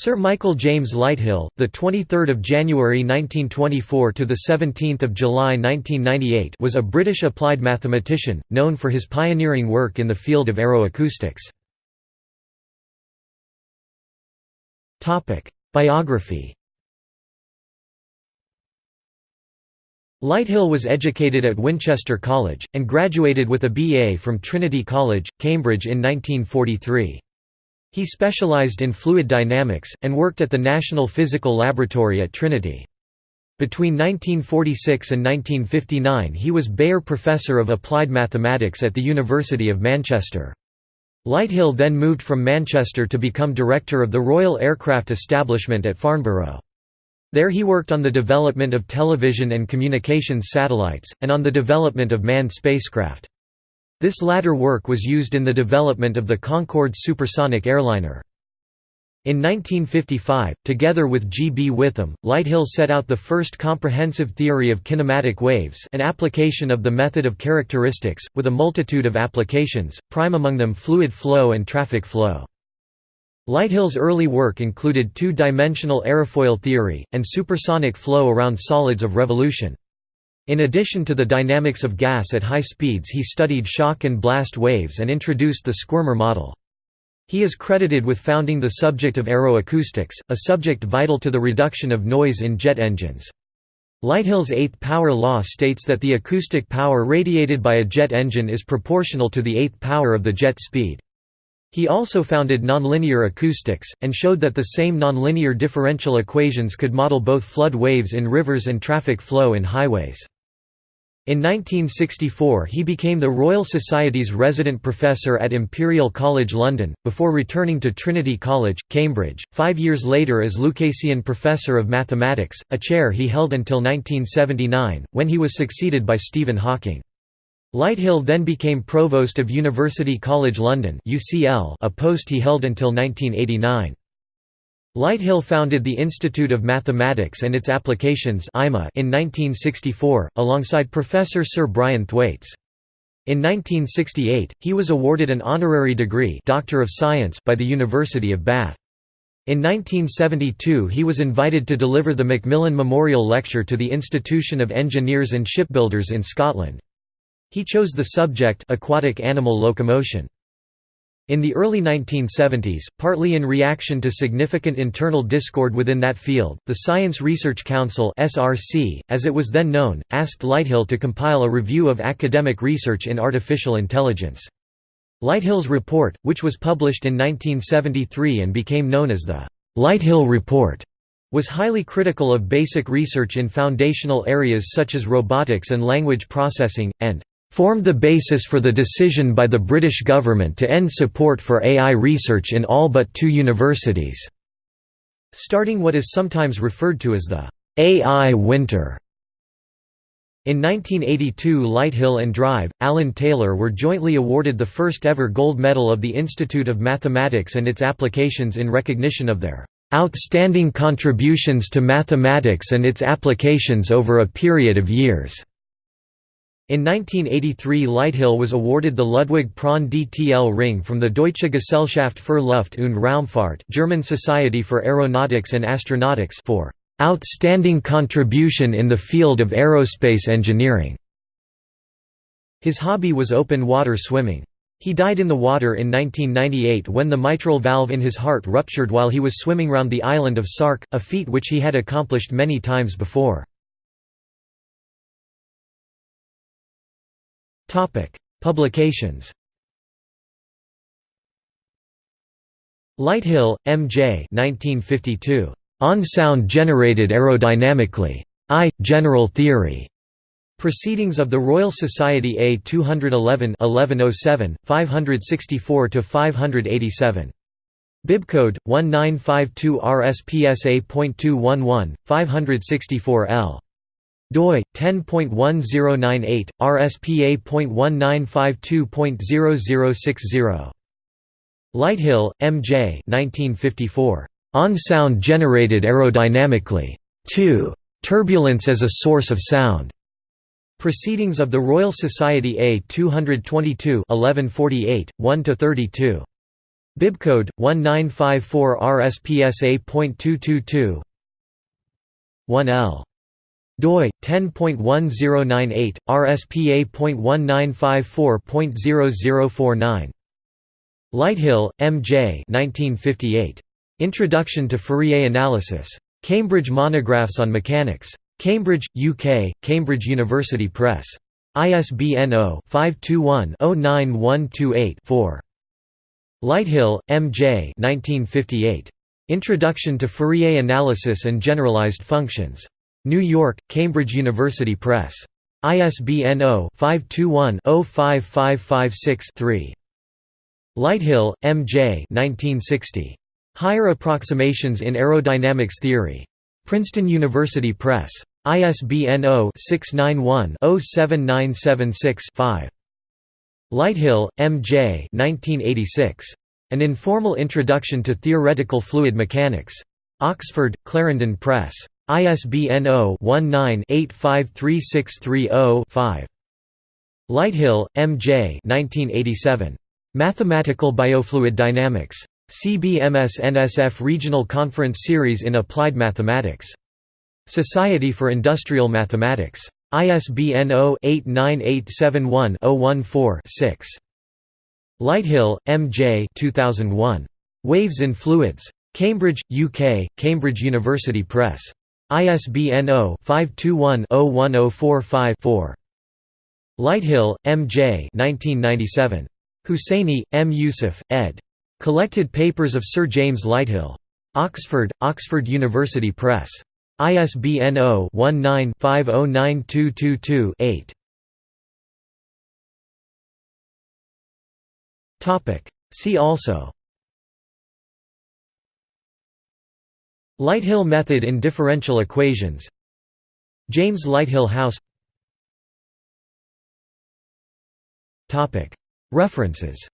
Sir Michael James Lighthill, the 23rd of January 1924 to the 17th of July 1998, was a British applied mathematician known for his pioneering work in the field of aeroacoustics. Topic: Biography. Lighthill was educated at Winchester College and graduated with a BA from Trinity College, Cambridge in 1943. He specialized in fluid dynamics, and worked at the National Physical Laboratory at Trinity. Between 1946 and 1959 he was Beyer Professor of Applied Mathematics at the University of Manchester. Lighthill then moved from Manchester to become director of the Royal Aircraft Establishment at Farnborough. There he worked on the development of television and communications satellites, and on the development of manned spacecraft. This latter work was used in the development of the Concorde supersonic airliner. In 1955, together with G. B. Whitham, Lighthill set out the first comprehensive theory of kinematic waves an application of the method of characteristics, with a multitude of applications, prime among them fluid flow and traffic flow. Lighthill's early work included two-dimensional aerofoil theory, and supersonic flow around solids of revolution. In addition to the dynamics of gas at high speeds he studied shock and blast waves and introduced the Squirmer model. He is credited with founding the subject of aeroacoustics, a subject vital to the reduction of noise in jet engines. Lighthill's eighth power law states that the acoustic power radiated by a jet engine is proportional to the eighth power of the jet speed. He also founded nonlinear acoustics, and showed that the same nonlinear differential equations could model both flood waves in rivers and traffic flow in highways. In 1964 he became the Royal Society's resident professor at Imperial College London, before returning to Trinity College, Cambridge, five years later as Lucasian Professor of Mathematics, a chair he held until 1979, when he was succeeded by Stephen Hawking. Lighthill then became Provost of University College London a post he held until 1989. Lighthill founded the Institute of Mathematics and its Applications in 1964, alongside Professor Sir Brian Thwaites. In 1968, he was awarded an honorary degree Doctor of Science by the University of Bath. In 1972 he was invited to deliver the Macmillan Memorial Lecture to the Institution of Engineers and Shipbuilders in Scotland. He chose the subject aquatic animal locomotion. In the early 1970s, partly in reaction to significant internal discord within that field, the Science Research Council (SRC), as it was then known, asked Lighthill to compile a review of academic research in artificial intelligence. Lighthill's report, which was published in 1973 and became known as the Lighthill Report, was highly critical of basic research in foundational areas such as robotics and language processing, and formed the basis for the decision by the British government to end support for AI research in all but two universities, starting what is sometimes referred to as the AI winter. In 1982 Lighthill and Drive, Alan Tayler were jointly awarded the first ever gold medal of the Institute of Mathematics and its applications in recognition of their "...outstanding contributions to mathematics and its applications over a period of years." In 1983 Lighthill was awarded the Ludwig Prandtl ring from the Deutsche Gesellschaft für Luft- und Raumfahrt German Society for Aeronautics and Astronautics for "...outstanding contribution in the field of aerospace engineering." His hobby was open water swimming. He died in the water in 1998 when the mitral valve in his heart ruptured while he was swimming round the island of Sark, a feat which he had accomplished many times before. Publications. Lighthill, M.J. 1952. On sound generated aerodynamically. I. General Theory. Proceedings of the Royal Society A 211 1107, 564–587. Bibcode, 1952 RSPSA.211, 564 L doi 10.1098 rspa.1952.0060 Lighthill, M.J. 1954. On sound generated aerodynamically. 2. Turbulence as a source of sound. Proceedings of the Royal Society A 222 1148, 1–32. Bibcode 1954 RSPSA.222 1L doi 10.1098 RSPA.1954.0049 Lighthill, M. J. 1958. Introduction to Fourier Analysis. Cambridge Monographs on Mechanics. Cambridge, UK, Cambridge University Press. ISBN 0-521-09128-4. Lighthill, M. J. 1958. Introduction to Fourier Analysis and Generalized Functions. New York, Cambridge University Press. ISBN 0-521-05556-3. Lighthill, M. J. 1960. Higher Approximations in Aerodynamics Theory. Princeton University Press. ISBN 0-691-07976-5. Lighthill, M. J. 1986. An Informal Introduction to Theoretical Fluid Mechanics. Oxford, Clarendon Press. ISBN 0-19-853630-5. Lighthill, M. J. 1987. Mathematical Biofluid Dynamics. CBMS NSF Regional Conference Series in Applied Mathematics. Society for Industrial Mathematics. ISBN 0-89871-014-6. Lighthill, M. J. 2001. Waves in Fluids. Cambridge, UK, Cambridge University Press. ISBN 0-521-01045-4. Lighthill, M. J. 1997. Hussaini, M. Yousuff, ed. Collected Papers of Sir James Lighthill. Oxford, Oxford University Press. ISBN 0-19-509222-8. See also Lighthill method in differential equations. James Lighthill House. References